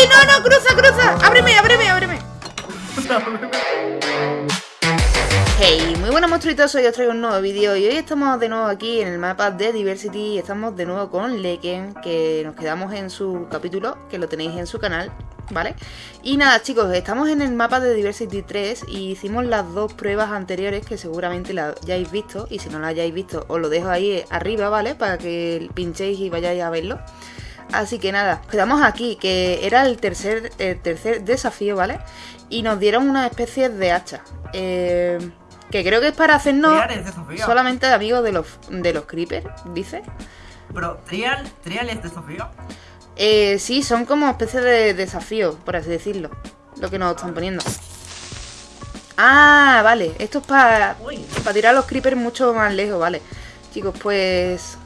¡Ay, no, no! ¡Cruza, cruza! ¡Ábreme, ábreme, ábreme! Hey, muy buenas monstruitos, hoy os traigo un nuevo vídeo y hoy estamos de nuevo aquí en el mapa de Diversity y estamos de nuevo con Leken, que nos quedamos en su capítulo, que lo tenéis en su canal, ¿vale? Y nada chicos, estamos en el mapa de Diversity 3 y hicimos las dos pruebas anteriores que seguramente las hayáis visto y si no las hayáis visto os lo dejo ahí arriba, ¿vale? Para que pinchéis y vayáis a verlo. Así que nada, quedamos aquí, que era el tercer, el tercer desafío, ¿vale? Y nos dieron una especie de hacha. Eh, que creo que es para hacernos solamente de amigos de los, de los creepers, dice. Pero, Trial, Trial es de Sofía. Eh, sí, son como especie de desafío, por así decirlo. Lo que nos están poniendo. Ah, vale. Esto es para Uy, tirar a los creepers mucho más lejos, vale. Chicos, pues...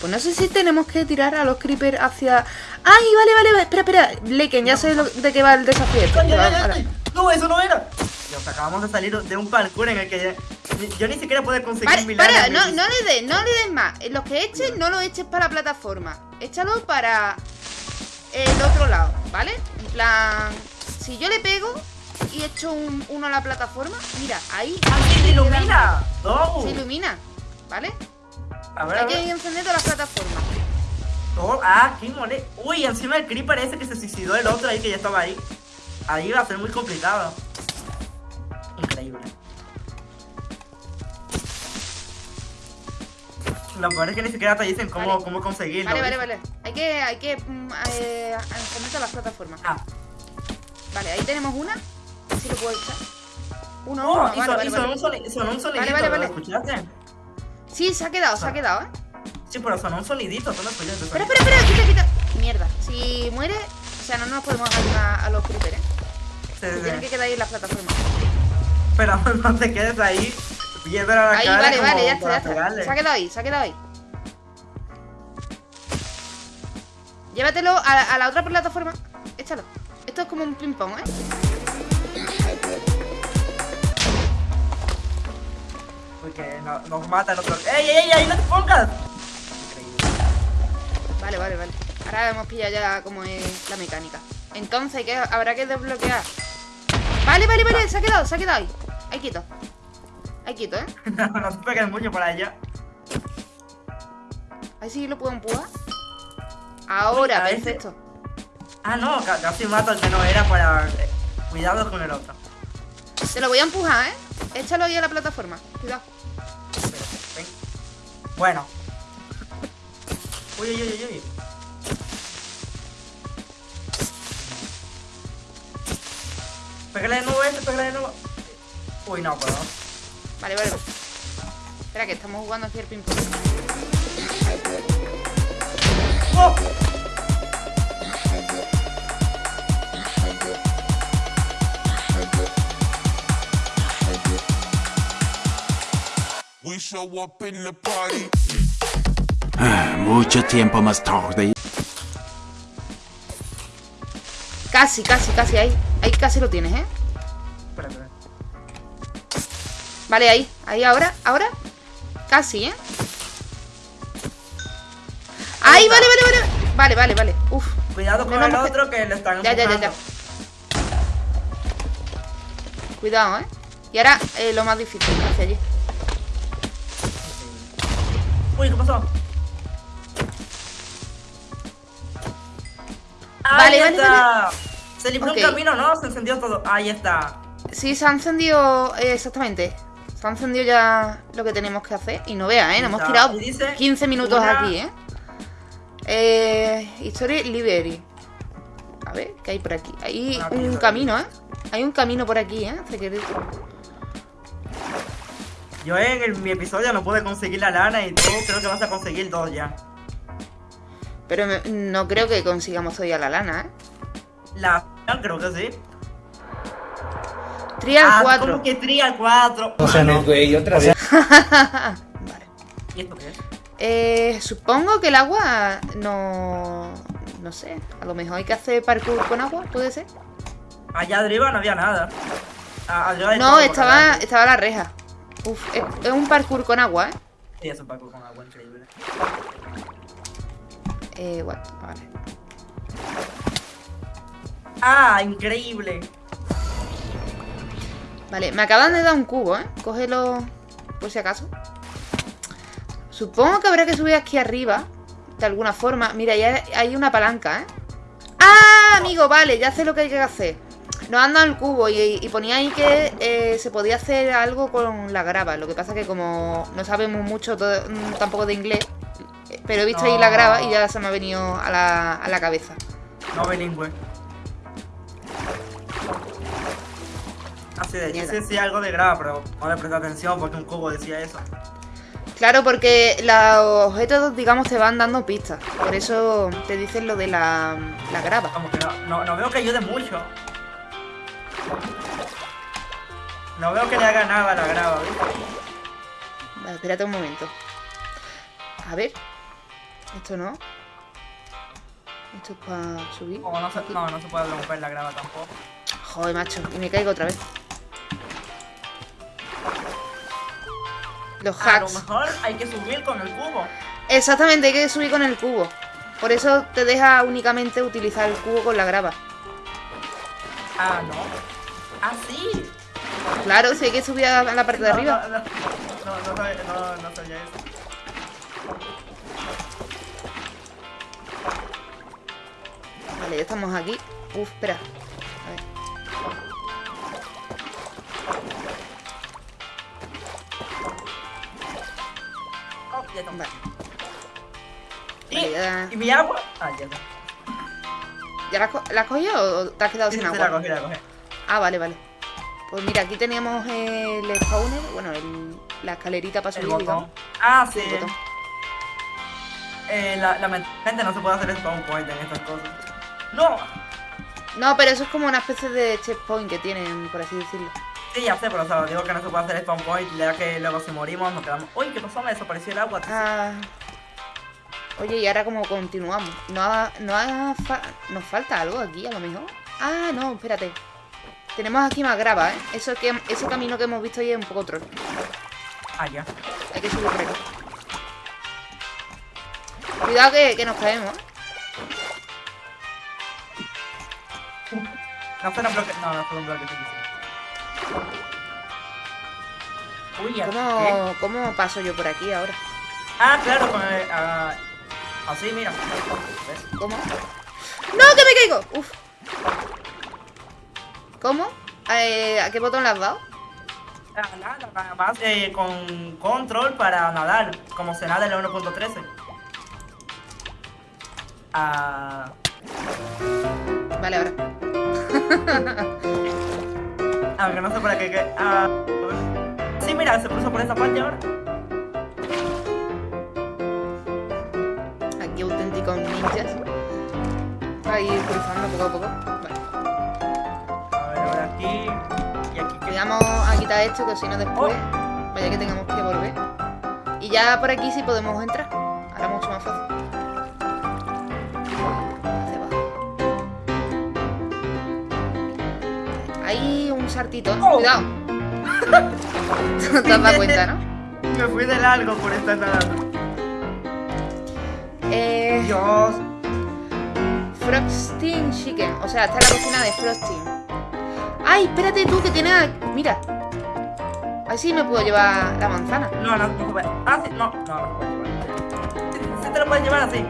Pues no sé si tenemos que tirar a los creepers hacia... ¡Ay, vale, vale! vale. Espera, espera. Leken, ya sé lo- de qué va el desafío. este. Ay, ay. No, eso no era. Dios, acabamos de salir de un parkour en el que ya- yo ni siquiera puedo conseguir Para, milagros. para, no, no le des, no le des más. Los que eches, no lo eches para la plataforma. Échalo para el otro lado, ¿vale? En plan, si yo le pego y echo un- uno a la plataforma, mira, ahí ¡Ah, se ilumina! ¡No! se ilumina, ¿vale? A ver, a Hay que ver. encender todas las plataformas. Oh, ah, qué mole. Uy, encima el creeper ese que se suicidó el otro ahí que ya estaba ahí. Ahí va a ser muy complicado. Increíble. Lo peor es que ni siquiera te dicen cómo, Vale. cómo conseguirlo. Vale, vale, vale. Hay que, hay que mm, eh, encender todas las plataformas. Ah, Vale, ahí tenemos una. Si lo puedo echar. Uno, oh, uno, vale, son- vale, sonó vale. un. ¿lo escuchaste? Sí, se ha quedado, se ha quedado, ¿eh? Sí, pero sonó un sonidito, tú lo escuchaste. Espera, espera, espera, quita, quita. Mierda, si muere, o sea, no nos podemos ayudar a los creepers, ¿eh? Sí, tienen que quedar ahí en la plataforma. Pero no te quedes ahí, piedra a la Ahí, cara vale, como vale, ya está, ya está. pegarle. Se ha quedado ahí, se ha quedado ahí. Llévatelo a, a la otra plataforma. Échalo. Esto es como un ping-pong, ¿eh? Porque no- nos mata el otro. ¡Ey, ey, ey! ¡Ahí no te pongas! Increíble. Vale, vale, vale. Ahora hemos pillado ya cómo es la mecánica. Entonces, ¿qué? habrá que desbloquear. Vale, vale, vale, se ha quedado, se ha quedado ahí. Ahí quieto. Ahí quieto, ¿eh? No, no te pegues mucho por allá. Ahí sí lo puedo empujar. Ahora, Uy, perfecto. Ah, no, ca- casi mato al que no era para. Cuidado con el otro. Te lo voy a empujar, ¿eh? Échalo ahí a la plataforma. Cuidado. Ven. Bueno. Uy, uy, uy, uy. Pégale de nuevo este, pégale de nuevo. Uy, no puedo. Vale, vale. Espera, que estamos jugando aquí el ping-pong. ¡Oh! Ah, Mucho tiempo más tarde. Casi, casi, casi ahí. Ahí casi lo tienes, ¿eh? Espera, espera. Vale, ahí. Ahí ahora, ahora. Casi, ¿eh? Ahí, vale, vale, vale. Vale, vale, vale. Uf. Cuidado con Menos el que- otro que le están Ya, ya, ya, ya. Cuidado, ¿eh? Y ahora eh, lo más difícil, hacia allí. Uy, ¿qué pasó? Vale, Ahí vale, está. Se libró un camino, ¿no? Se encendió todo. Ahí está. Sí, se ha encendido. eh, exactamente. Se ha encendido ya lo que tenemos que hacer. Y no veas, ¿eh? Nos hemos tirado Y dice 15 minutos una- aquí, ¿eh? Eh. History Library. A ver, ¿qué hay por aquí? Hay Una un camino, ¿eh? Hay un camino por aquí, ¿eh? Yo en el- mi episodio no pude conseguir la lana y tú creo que vas a conseguir dos ya. Pero me- no creo que consigamos todavía la lana, ¿eh? La creo que sí. Trial ah, 4. ¿cómo que Trial 4? O sea, no, güey, otra vez. Vale. ¿Y esto qué es? Eh, supongo que el agua no. No sé. A lo mejor hay que hacer parkour con agua, ¿puede ser? Allá arriba no había nada. Ah, No, estaba, estaba la reja. Uf, es, es un parkour con agua, ¿eh? Sí, es un parkour con agua increíble. Eh, bueno, vale. Ah, increíble. Vale, me acaban de dar un cubo, ¿eh? Cógelo por si acaso. Supongo que habrá que subir aquí arriba. De alguna forma. Mira, ya hay una palanca, ¿eh? ¡Ah, amigo! Vale, ya sé lo que hay que hacer. Nos han dado el cubo y, y ponía ahí que eh, se podía hacer algo con la grava. Lo que pasa que como no sabemos mucho todo- mm, tampoco de inglés, pero he visto ahí la grava y ya se me ha venido a la, a la cabeza. No bilingüe. Así de sí, sí, algo de grava, pero no le presté atención porque un cubo decía eso. Claro, porque los objetos, digamos, te van dando pistas. Por eso te dicen lo de la, la grava. Como que no, no, no veo que ayude mucho. No veo que le haga nada a la grava, ¿viste? Vale, espérate un momento. A ver. Esto no. Esto es para subir. No se, no, no se puede romper la grava tampoco. Joder, macho. Y me caigo otra vez. Los A lo hacks. mejor hay que subir con el cubo. Exactamente, hay que subir con el cubo. Por eso te deja únicamente utilizar el cubo con la grava. Ah, no. Ah, sí. Claro, si hay que subir a la parte de No, arriba. No, no, no, no, sabía- no, no sabía eso. Vale, ya estamos aquí. Uf, espera. A ver. Oh, ya. Vale. ¿Y, Vale, ya- ¿Y mi agua? Ah, ya está. ¿Ya la, has cogido o te has quedado Sí, sin sí, sí, agua? la cogí, la cogí. Ah, vale, vale. Pues mira, aquí teníamos el spawner, bueno, el- la escalerita para El subir, digamos. Ah, sí. El. Eh, la, lamentablemente no se puede hacer spawn point en estas cosas. ¡No! No, pero eso es como una especie de checkpoint que tienen, por así decirlo. Sí, ya sé, pero o sea, digo que no se puede hacer spawn point, ya que luego si morimos nos quedamos. Uy, ¿qué pasó? Me desapareció el agua. Ah. Oye, y ahora cómo continuamos. ¿No, ha- no ha fa- ¿Nos falta algo aquí, a lo mejor? Ah, no, espérate. Tenemos aquí más grava, ¿eh? Eso que, ese camino que hemos visto ahí es un poco troll. Ah, ya. Hay que subir aquí. Cuidado que, que nos caemos, ¿eh? No fue un bloque. No, no fue un bloque, sí, sí. Uy. ¿Cómo, ¿Cómo paso yo por aquí ahora? Ah, claro, con el. ah, así, mira. ¿Ves? ¿Cómo? ¡No, que me caigo! Uf. ¿Cómo? Eh, ¿A qué botón le has dado? Nada, nada más eh, con control para nadar, como se nada en la 1.13. Ah, Vale, ahora. aunque no sé para qué. qué- ah, sí, mira, se puso por esa parte ahora. Aquí auténticos ninjas. Ir cruzando poco a poco. Aquí. Y aquí que. Vamos a quitar esto, que si no después. Vaya que tengamos que volver. Y ya por aquí sí podemos entrar. Ahora mucho más fácil. Hacia abajo. Hay un sartito. Oh. Cuidado. te has dado cuenta, ¿no? Me fui de largo por estar nadando. Eh, Dios. Frosting Chicken. O sea, está en la cocina de Frosting. ¡Ay, espérate tú que tiene... Mira. Así me puedo llevar la manzana. No, no, no se. Ah, sí, no, no, no se. Sí, sí te lo puedes llevar así.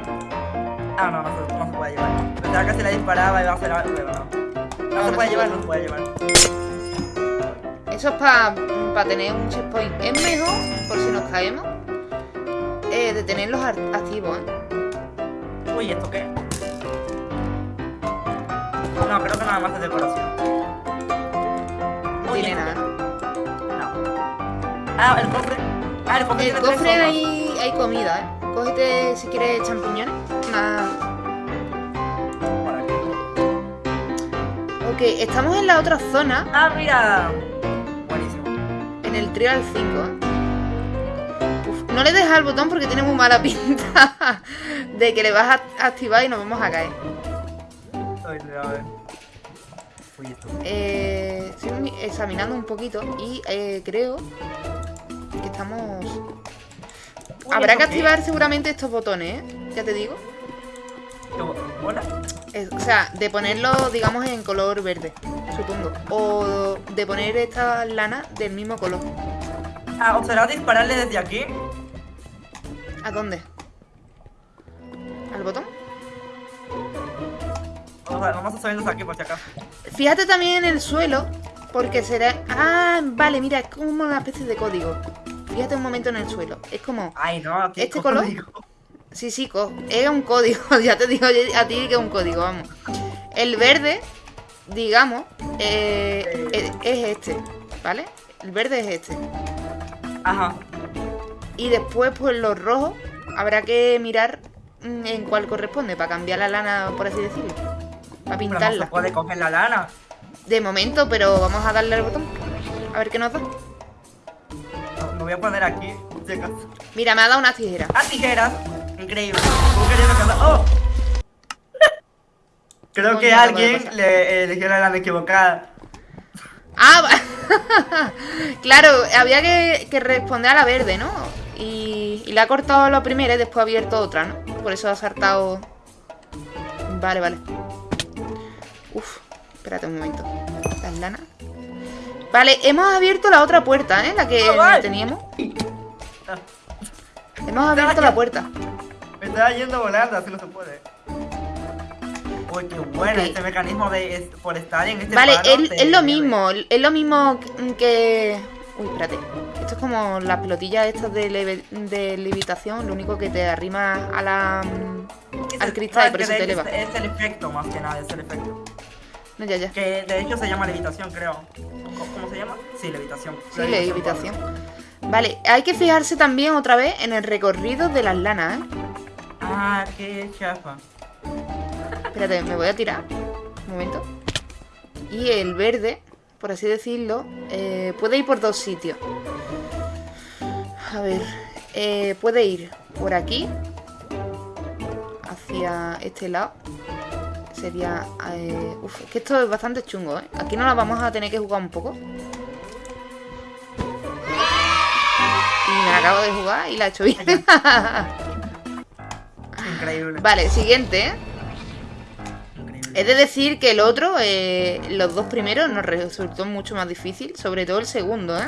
Ah, no, no se, no se puede llevar. Pensaba que si la disparaba iba a hacer pero no. No, No, se no puede se llevar, no se puede llevar. Eso es para tener un checkpoint. Es mejor, por si nos caemos, eh, de tenerlos activos, ¿eh? Uy, ¿esto qué? No, creo que nada más es decoración. Tiene ¿esto nada, ¿no? Ah, el cofre. Ah, el cofre El cofre hay, hay comida, ¿eh? Cógete, si quieres, champiñones. Por aquí. Ok, estamos en la otra zona, Ah, mira. Buenísimo. en el Trial 5, ¿eh? Uf, no le dejes al botón porque tiene muy mala pinta de que le vas a activar y nos vamos a caer. Uy, a ver. Eh, estoy mi- examinando un poquito y eh, creo que estamos... Habrá que activar seguramente estos botones, ¿eh? Ya te digo. ¿Qué- ¿Hola? Es- o sea, de ponerlo, digamos, en color verde, supongo. O de poner esta lana del mismo color. Ah, ¿será dispararle desde aquí? ¿A dónde? ¿Al botón? O sea, vamos a subirnos aquí por si acaso. Fíjate también en el suelo, porque será... Ah, vale, mira, es como una especie de código. Fíjate un momento en el suelo. Es como... Ay, no, aquí ¿Este color? Sí, sí, co- es un código. ya te digo a ti que es un código, vamos. El verde, digamos, eh, es, es este, ¿vale? El verde es este. Ajá. Y después, pues los rojos, habrá que mirar mm, en cuál corresponde para cambiar la lana, por así decirlo. Para no pintarla. se puede coger la lana. De momento, pero vamos a darle al botón. A ver qué nos da. No, me voy a poner aquí. Mira, me ha dado unas tijeras. ¡Ah, tijeras! Increíble. ¡Oh! Creo que ¿qué puede alguien le eligió la lana equivocada. Ah, claro, había que, que responder a la verde, ¿no? Y, y le ha cortado la primera y después ha abierto otra, ¿no? Por eso ha saltado... Vale, vale. Uf, espérate un momento. Las lanas. Vale, hemos abierto la otra puerta, ¿eh? La que Ah, teníamos. Hemos abierto la puerta. Me estaba yendo volando, así no se puede. Uy, qué bueno este mecanismo de es- por estar en este Vale, es, lo mismo, es lo mismo que... Uy, espérate. Esto es como las pelotillas estas de, leve- de levitación, lo único que te arrima a la... al cristal y por eso te eleva. Es el efecto más que nada, es el efecto. No, ya, ya. Que de hecho se llama levitación, creo. ¿Cómo, cómo se llama? Sí, levitación. Sí, levitación. Vale, hay que fijarse también otra vez en el recorrido de las lanas, ¿eh? Ah, qué chafa. Espérate, me voy a tirar. Un momento. Y el verde, por así decirlo, eh, puede ir por dos sitios. A ver, eh, puede ir por aquí, hacia este lado. Sería... eh, uf, es que esto es bastante chungo, ¿eh? Aquí no la vamos a tener que jugar un poco. Y me la acabo de jugar y la he hecho bien. Increíble. vale, siguiente, ¿eh? He de decir que el otro, eh, los dos primeros, nos resultó mucho más difícil, sobre todo el segundo, ¿eh?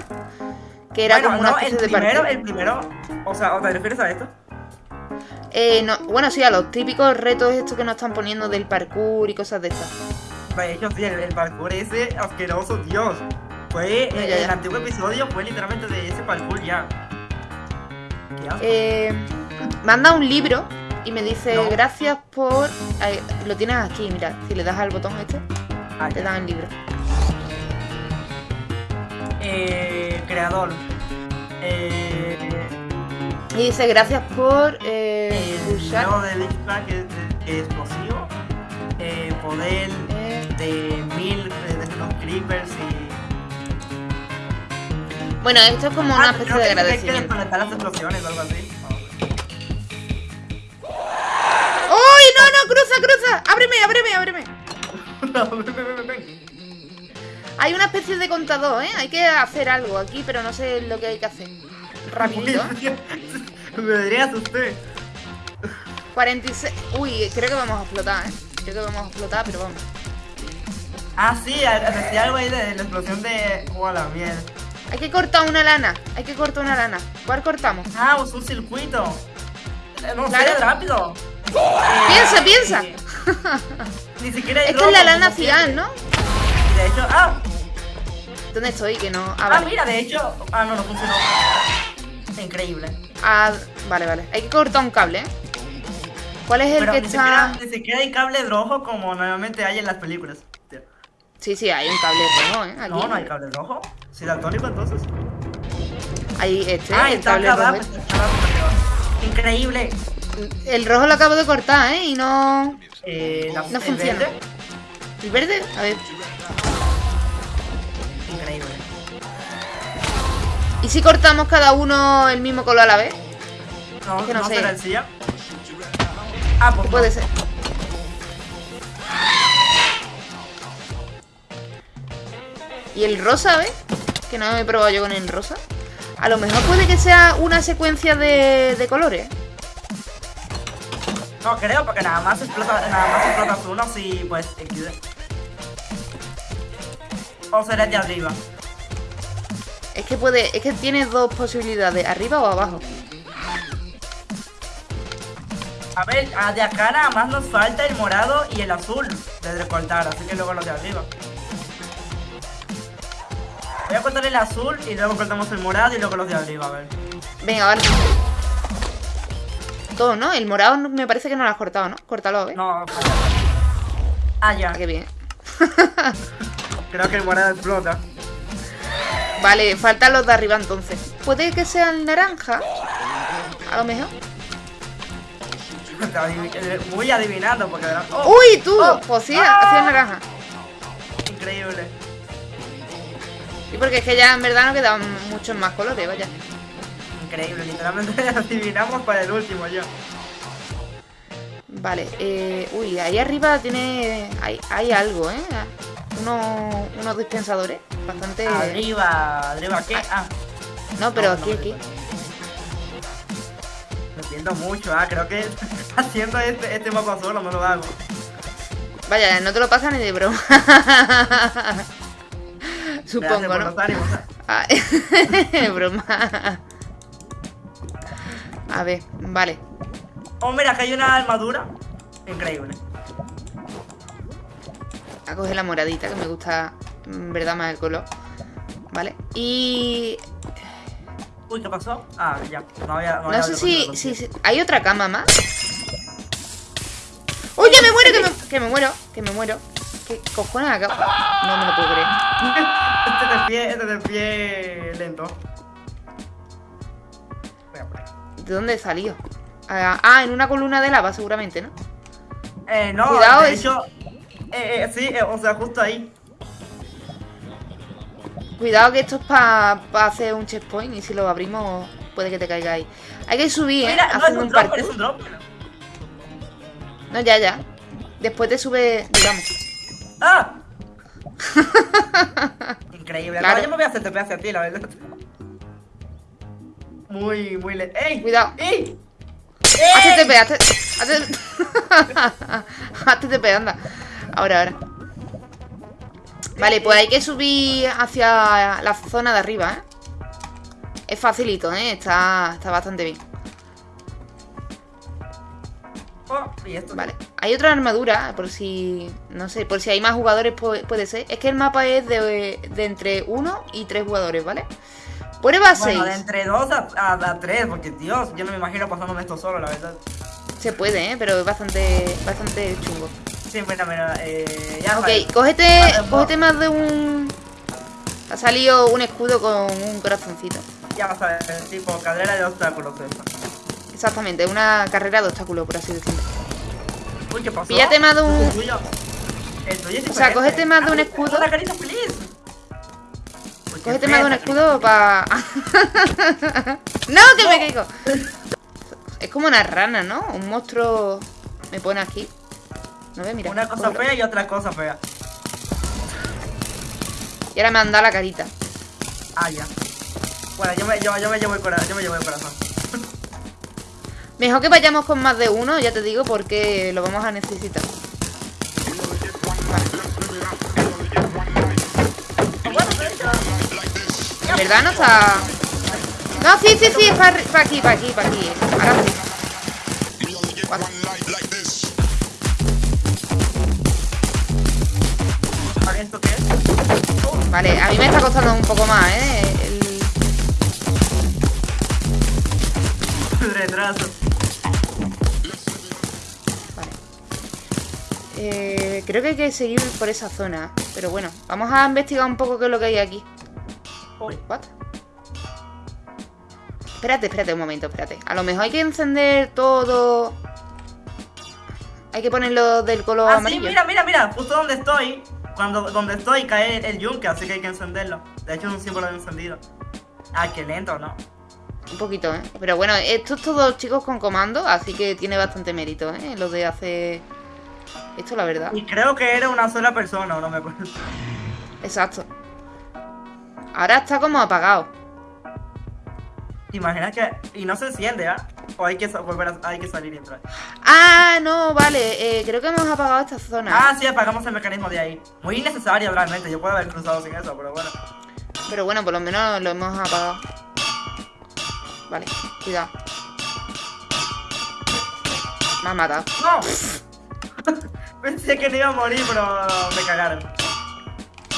Que era bueno, como una no, especie el de primero, el primero, o sea, ¿o te refieres a esto? Eh, no, bueno, sí, a los típicos retos estos que nos están poniendo del parkour y cosas de estas. Hecho, sí, el, el parkour ese asqueroso, Dios. Fue, Ya, eh, ya, el antiguo episodio fue literalmente de ese parkour ya. Eh, manda un libro y me dice No. gracias por... Lo tienes aquí, mira, si le das al botón este, Ah, te dan el libro. Eh, creador. Eh, Y dice gracias por eh, el pulsar... nuevo de Big Bang que es, que explosivo. Eh, poder eh, de mil eh, de los creepers y. Bueno, esto es como una Ah, especie creo de que que agradecimiento. las explosiones o algo así. ¡Uy, no, no! ¡Cruza, cruza! ¡Ábreme, ábreme, ábreme! No, ven, ven, ven. Hay una especie de contador, ¿eh? Hay que hacer algo aquí, pero no sé lo que hay que hacer. Rapidito. Me usted. 46... Uy, creo que vamos a explotar, ¿eh? Creo que vamos a explotar, pero vamos. Ah, sí, decía algo ahí de la explosión de. ¡Oh, la mierda! Hay que cortar una lana. Hay que cortar una lana. ¿Cuál cortamos? Ah, es un circuito. Eh, No Claro. rápido. Piensa, piensa. Eh, Ni siquiera hay Esta es la lana siempre. ¿no? De hecho, ah, ¿Dónde estoy? Que no... Ah, ah, vale. mira, de hecho. Ah, no, no funcionó. Increíble. Ah, vale, vale. Hay que cortar un cable, ¿eh? ¿Cuál es el Pero que ni, está...? siquiera, ni siquiera hay cable rojo como normalmente hay en las películas. Sí, sí, hay un cable rojo, ¿eh? Aquí. No, no hay cable rojo. ¿Sí, daltónico entonces? Hay este, ah, el está cable rojo. Increíble. El rojo lo acabo de cortar, ¿eh? Y no... Eh, la, No el funciona. verde, ¿El verde? A ver. ¿Y si cortamos cada uno el mismo color a la vez? No, que no no sé. será el silla. Ah, pues Puede no. ser. ¿Y el rosa, ves? Que no he probado yo con el rosa. A lo mejor puede que sea una secuencia de, de colores. No creo, porque nada más explota, nada más explotas uno si pues. O será de arriba. Es que puede, es que tienes dos posibilidades, arriba o abajo. A ver, a de acá nada más nos falta el morado y el azul de recortar, así que luego los de arriba. Voy a cortar el azul y luego cortamos el morado y luego los de arriba, a ver. Venga, vale. Todo, ¿no? El morado me parece que no lo has cortado, ¿no? Córtalo, ¿ves? No, Ah, ya. Ah, qué bien. Creo que el morado explota. Vale, faltan los de arriba entonces. Puede que sea el naranja. A lo mejor. Muy adivinando porque ¡Oh! ¡Uy, tú! Oh. Pues sí, Ah. ha sido el naranja. Increíble. Y porque es que ya en verdad no quedan muchos más colores, vaya. Increíble, literalmente adivinamos para el último yo. Vale, eh, uy, ahí arriba tiene. Hay, hay algo, ¿eh? Unos, unos dispensadores bastante. Arriba, arriba, ¿qué? Ah, No, pero No, aquí, no, aquí. me siento mucho, ah, creo que haciendo este, este mapa solo no lo hago. Vaya, no te lo pasa ni de broma. Supongo, ¿no? Ah, broma. A ver, vale. Oh, mira, que hay una armadura. Increíble. A coger la moradita, que me gusta, verdad, más el color. Vale. Y. Uy, ¿qué pasó? Ah, ya. No había. No, sé si, si, ¿Hay otra cama más? ¡Uy, que me muero! Que me, que me muero, que me muero. ¿Qué cojones acabo? No me lo puedo creer. Este de pie, este lento. ¿De dónde he salido? Ah, ah, en una columna de lava, seguramente, ¿no? Eh, no, Cuidado, de es- hecho. Eh, eh, sí, eh, o sea, justo ahí. Cuidado que esto es para hacer un checkpoint y si lo abrimos puede que te caiga ahí. Hay que subir, ¿eh? Mira, no, es Haciendo un un drop, parkour. es un drop. No, ya, ya. Después te sube, digamos. ¡Ah! Increíble. Claro. No, yo me voy a hacer TP hacia ti, la verdad. Muy, muy le... ¡Ey! Cuidado. ¡Ey! Hazte TP, hazte... Hazte... hazte TP, anda. Ahora, ahora. Vale, pues hay que subir hacia la zona de arriba, ¿eh? Es facilito, ¿eh? Está, está bastante bien. Oh, y esto. Vale. Hay otra armadura, por si... No sé, por si hay más jugadores pu- puede ser. Es que el mapa es de, de entre 1 y 3 jugadores, ¿vale? Prueba 6. Bueno, de entre 2 a, a, a 3, porque Dios, yo no me imagino pasándome esto solo, la verdad. Se puede, ¿eh? Pero es bastante, bastante chungo. Sí, mira, mira, eh, ya Ok, cógete, Vale, cógete más de un... Ha salido un escudo con un corazoncito. Ya sabes, tipo cadera de obstáculos eso. Exactamente, una carrera de obstáculos, por así decirlo. Uy, ¿qué pasó? Píllate más de un- El tuyo. El tuyo es O sea, diferente. cógete más de un Ah, escudo. Una carita feliz. Uy, qué Cógete más de un escudo para... ¡No, que me caigo! Es como una rana, ¿no? Un monstruo... Me pone aquí. No. Una cosa fea y otra cosa fea. Y ahora me han dado la carita. Ah, ya. Bueno, yo me, yo, yo me llevo el corazón. Yo me llevo el corazón. Mejor que vayamos con más de uno, ya te digo, porque lo vamos a necesitar. Verdad no está... No, sí, sí, sí, es para aquí, para aquí, para aquí. Ahora sí. Vale, a mí me está costando un poco más, ¿eh? El- retraso. Vale. Eh, creo que hay que seguir por esa zona. Pero bueno, vamos a investigar un poco qué es lo que hay aquí. What? Espérate, espérate un momento, espérate. A lo mejor hay que encender todo. Hay que ponerlo del color Ah, sí, amarillo. mira, mira, mira. Justo donde estoy. Cuando donde estoy cae el, el yunque, así que hay que encenderlo. De hecho, es un símbolo de encendido. Ah, qué lento, ¿no? Un poquito, ¿eh? Pero bueno, esto es todo chicos con comando, así que tiene bastante mérito, ¿eh? Lo de hacer esto, la verdad. Y creo que era una sola persona, no me acuerdo. Exacto. Ahora está como apagado. ¿Te imaginas que.? Y no se enciende, ¿ah? O hay que volver a, hay que salir y entrar. Ah, no, vale. eh, creo que hemos apagado esta zona. Ah, sí, apagamos el mecanismo de ahí. Muy innecesario realmente, yo puedo haber cruzado sin eso, pero bueno. Pero bueno, por lo menos lo hemos apagado. Vale, cuidado. Me ha matado. ¡No! Pensé que no iba a morir, pero me cagaron.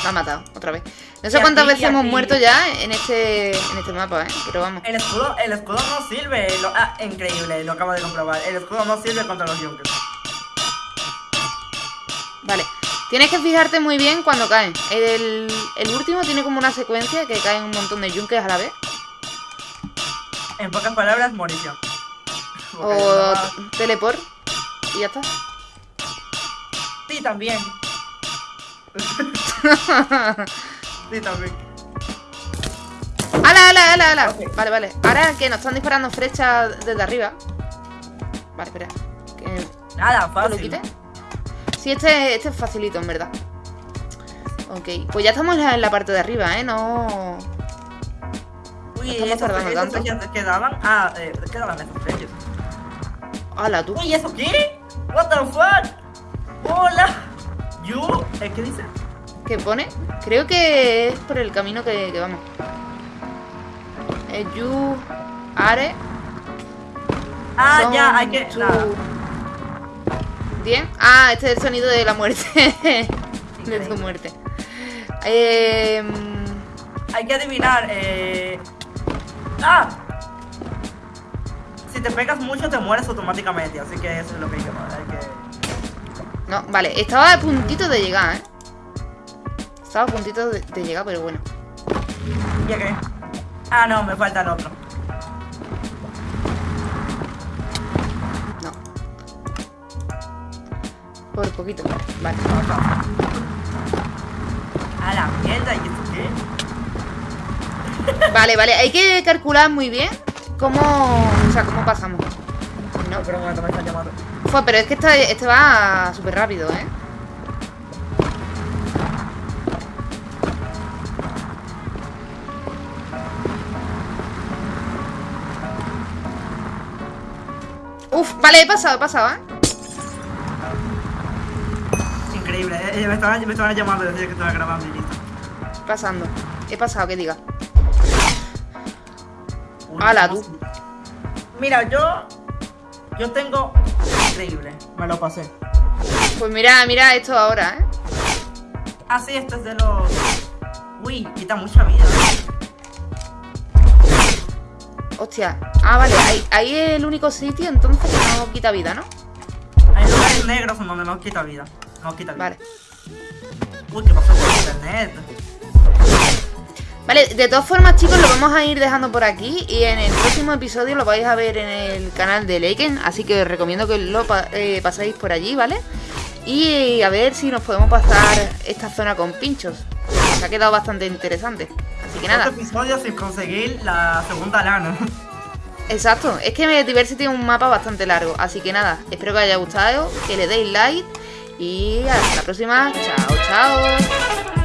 Me ha matado, otra vez. No sé Y cuántas aquí, veces hemos muerto ya en este, en este mapa, ¿eh? Pero vamos. El escudo, el escudo no sirve. Lo, ah, increíble, lo acabo de comprobar. El escudo no sirve contra los Junkers. Vale. Tienes que fijarte muy bien cuando caen. El, el último tiene como una secuencia que caen un montón de yunkers a la vez. En pocas palabras, morición. O teleport. Y ya está. Sí, también. sí, también. ¡Hala, hala, hala, hala! Ok. Vale, vale. Ahora que nos están disparando flechas desde arriba. Vale, espera. Que Nada, que lo fácil. quite. Sí, este, este es facilito, en verdad. Ok, pues ya estamos en la, parte de arriba, ¿eh? No... Uy, estamos esas tardando tanto. quedaban. Ah, eh, quedaban esas flechas. ¡Hala, tú! Uy, ¿eso qué? What the fuck? Hola. You, eh, ¿qué dice? ¿Qué pone? Creo que es por el camino que, que vamos. Eh, you are Ah, son ya, hay que. ¿Bien? Ah, este es el sonido de la muerte. de tu muerte. Eh, Hay que adivinar, eh. ¡Ah! Si te pegas mucho te mueres automáticamente, así que eso es lo que hay que hay que. no, vale, estaba a puntito de llegar, ¿eh? Estaba a puntito de, de llegar, pero bueno. ¿Ya qué? Ah, no, me falta el otro. No. Por poquito. Vale. A la mierda, ¿y esto qué? Vale, vale. Hay que calcular muy bien cómo... O sea, cómo pasamos. No, pero un momento me están llamando. Fue, pero es que este, este va súper rápido, ¿eh? Uf, vale, he pasado, he pasado, ¿eh? Increíble, eh, eh, me, estaban, me estaban llamando desde que estaba grabando y listo. Pasando. He pasado, que diga. Uy, Ala, ¿cómo tú. Mira, yo. Yo tengo. Increíble, me lo pasé. Pues mira, mira esto ahora, ¿eh? Ah, sí, este es de los. Uy, quita mucha vida. Hostia. Ah, vale, ahí, ahí es el único sitio entonces que no quita vida, ¿no? Hay lugares negros donde no quita vida. No quita vida. Vale. Uy, ¿qué pasó con internet? Vale, de todas formas, chicos, lo vamos a ir dejando por aquí y en el próximo episodio lo vais a ver en el canal de Leiken, así que os recomiendo que lo pa- eh, pasáis por allí, ¿vale? Y a ver si nos podemos pasar esta zona con pinchos. Se ha quedado bastante interesante. Así que nada, Otro episodio sin conseguir la segunda lana. exacto, es que Diversity es un mapa bastante largo, así que nada, espero que os haya gustado, que le deis like y hasta la próxima. Chao, chao.